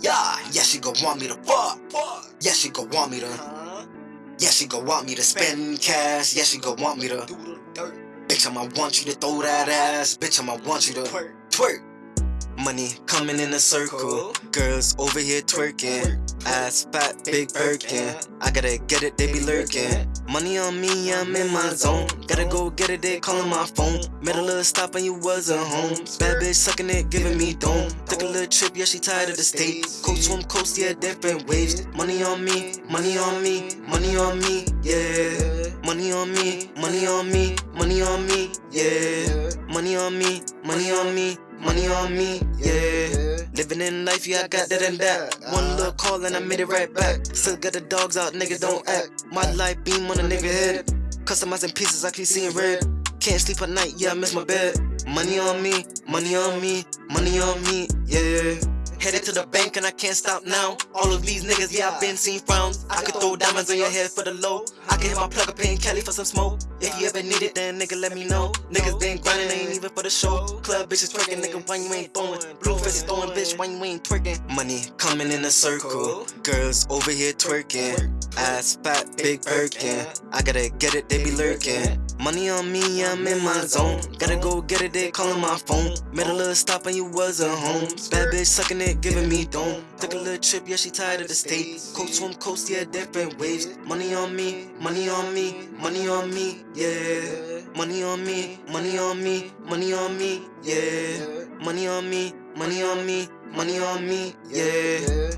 Yeah, yeah, she gon' want me to fuck. Yeah, she gon' want me to. Yeah, she gon' want me to spend cash. Yeah, she gon' want me to. Bitch, I'ma want you to throw that ass. Bitch, I'ma want you to twerk. Money coming in a circle. Girls over here twerking. Ass fat, big Birkin. I gotta get it, they be lurking. Money on me, I'm in my zone. Gotta go get it, they calling my phone. Made a little stop and you wasn't home. Bad bitch sucking it, giving me dome. Took a little trip, yeah, she tired of the state. Coast swim coast, yeah, different waves. Money on me, money on me, money on me, yeah. Money on me, money on me, money on me, yeah. Money on me, money on me, money on me, yeah. Living in life, yeah, I got that and that. One little call and I made it right back. Still got the dogs out, nigga, don't act. My life beam on a nigga head. Customizing pieces, I keep seeing red. Can't sleep at night, yeah, I miss my bed. Money on me, money on me, money on me, yeah. Headed to the bank and I can't stop now. All of these niggas, yeah, I've been seen frowns. I could throw diamonds on your head for the low. I can hit my plug up in Cali for some smoke. If you ever need it, then nigga, let me know. Niggas been grinding, ain't even for the show. Club bitches twerking, nigga, why you ain't throwing? Blue faces throwing, bitch, why you ain't twerking? Money coming in a circle. Girls over here twerking. Ass fat, big Birkin. I gotta get it, they be lurking. Money on me, I'm in my zone. Gotta go get it, they calling my phone. Made a little stop and you wasn't home. Bad bitch sucking it, giving me dome. Took a little trip, yeah, she tired of the state. Coast swim coast, yeah, different waves. Money on me, money on me, money on me, yeah. Money on me, money on me, money on me, yeah. Money on me, money on me, money on me, yeah.